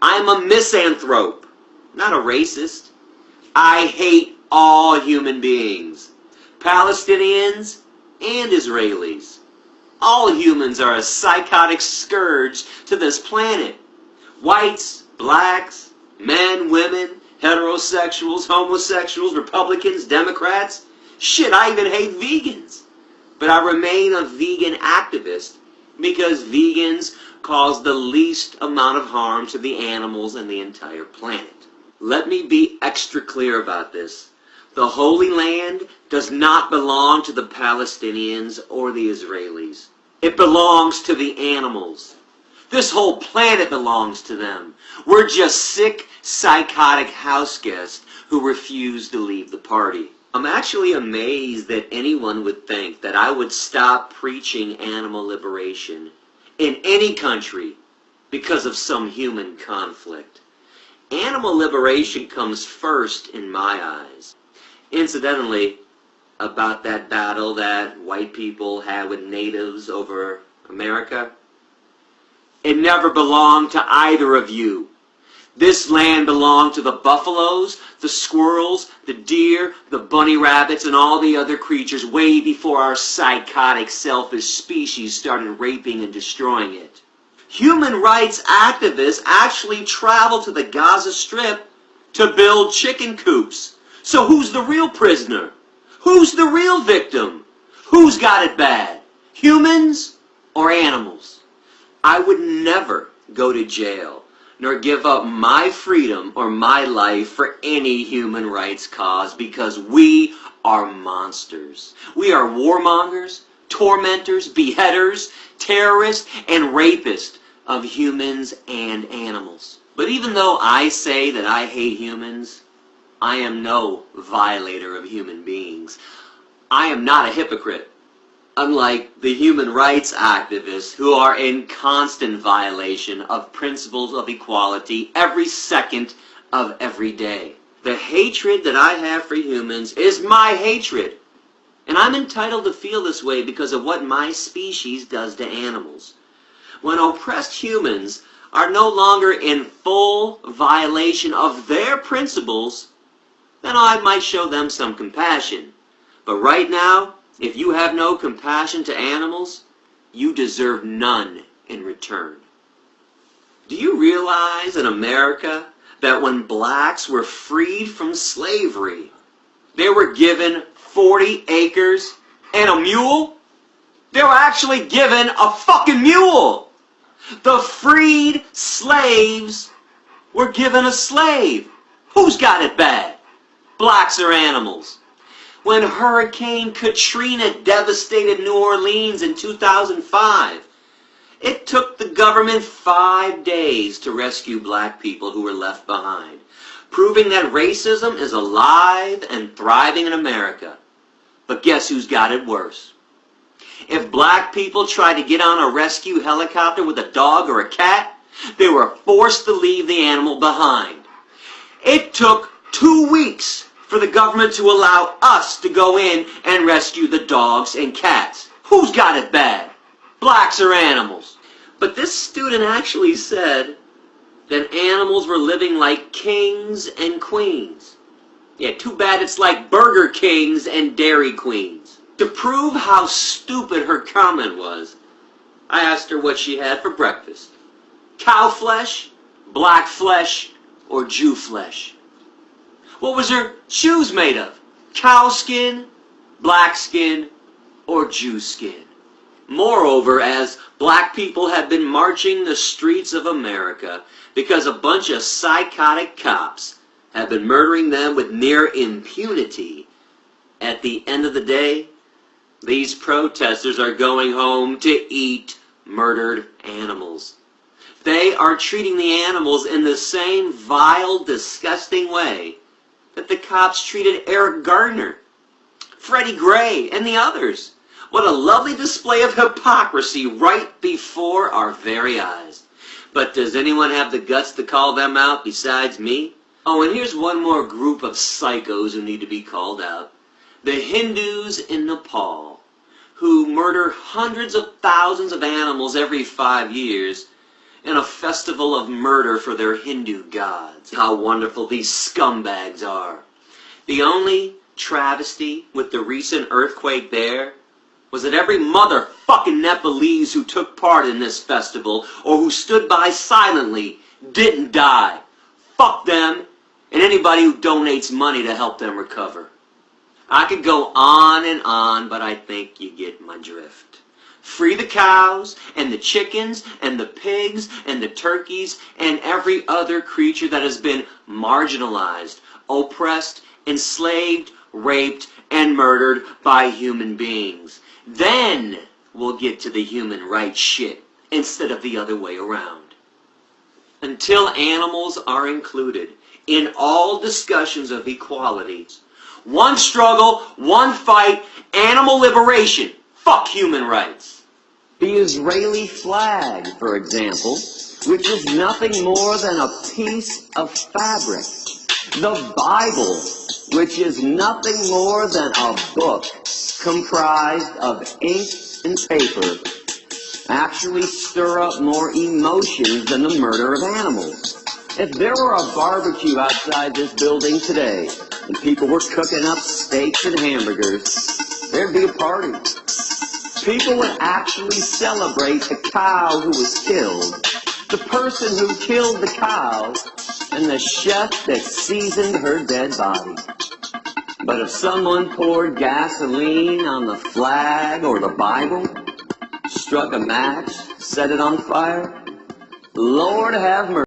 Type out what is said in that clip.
I'm a misanthrope, not a racist. I hate all human beings, Palestinians and Israelis. All humans are a psychotic scourge to this planet. Whites, blacks, men, women, heterosexuals, homosexuals, Republicans, Democrats. Shit, I even hate vegans. But I remain a vegan activist because vegans cause the least amount of harm to the animals and the entire planet. Let me be extra clear about this. The Holy Land does not belong to the Palestinians or the Israelis. It belongs to the animals. This whole planet belongs to them. We're just sick, psychotic house guests who refuse to leave the party. I'm actually amazed that anyone would think that I would stop preaching animal liberation in any country because of some human conflict. Animal liberation comes first in my eyes. Incidentally, about that battle that white people had with natives over America, it never belonged to either of you. This land belonged to the buffaloes, the squirrels, the deer, the bunny rabbits, and all the other creatures way before our psychotic, selfish species started raping and destroying it. Human rights activists actually traveled to the Gaza Strip to build chicken coops. So who's the real prisoner? Who's the real victim? Who's got it bad? Humans or animals? I would never go to jail nor give up my freedom or my life for any human rights cause because we are monsters. We are warmongers, tormentors, beheaders, terrorists, and rapists of humans and animals. But even though I say that I hate humans, I am no violator of human beings. I am not a hypocrite unlike the human rights activists who are in constant violation of principles of equality every second of every day. The hatred that I have for humans is my hatred. And I'm entitled to feel this way because of what my species does to animals. When oppressed humans are no longer in full violation of their principles, then I might show them some compassion. But right now, if you have no compassion to animals, you deserve none in return. Do you realize in America that when blacks were freed from slavery, they were given 40 acres and a mule? They were actually given a fucking mule! The freed slaves were given a slave. Who's got it bad? Blacks or animals? When Hurricane Katrina devastated New Orleans in 2005. It took the government five days to rescue black people who were left behind, proving that racism is alive and thriving in America. But guess who's got it worse? If black people tried to get on a rescue helicopter with a dog or a cat, they were forced to leave the animal behind. It took two weeks for the government to allow us to go in and rescue the dogs and cats. Who's got it bad? Blacks or animals? But this student actually said that animals were living like kings and queens. Yeah, too bad it's like Burger Kings and Dairy Queens. To prove how stupid her comment was, I asked her what she had for breakfast. Cow flesh, black flesh, or Jew flesh. What was her shoes made of? Cow skin, black skin, or Jew skin? Moreover, as black people have been marching the streets of America because a bunch of psychotic cops have been murdering them with near impunity, at the end of the day, these protesters are going home to eat murdered animals. They are treating the animals in the same vile, disgusting way that the cops treated Eric Gardner, Freddie Gray, and the others. What a lovely display of hypocrisy right before our very eyes. But does anyone have the guts to call them out besides me? Oh, and here's one more group of psychos who need to be called out. The Hindus in Nepal, who murder hundreds of thousands of animals every five years and a festival of murder for their Hindu gods. How wonderful these scumbags are. The only travesty with the recent earthquake there was that every motherfucking Nepalese who took part in this festival or who stood by silently didn't die. Fuck them and anybody who donates money to help them recover. I could go on and on, but I think you get my drift. Free the cows, and the chickens, and the pigs, and the turkeys, and every other creature that has been marginalized, oppressed, enslaved, raped, and murdered by human beings. Then we'll get to the human rights shit, instead of the other way around. Until animals are included in all discussions of equality, one struggle, one fight, animal liberation. Fuck human rights. The Israeli flag, for example, which is nothing more than a piece of fabric. The Bible, which is nothing more than a book comprised of ink and paper, actually stir up more emotions than the murder of animals. If there were a barbecue outside this building today, and people were cooking up steaks and hamburgers, there'd be a party. People would actually celebrate the cow who was killed, the person who killed the cow, and the chef that seasoned her dead body. But if someone poured gasoline on the flag or the Bible, struck a match, set it on fire, Lord have mercy.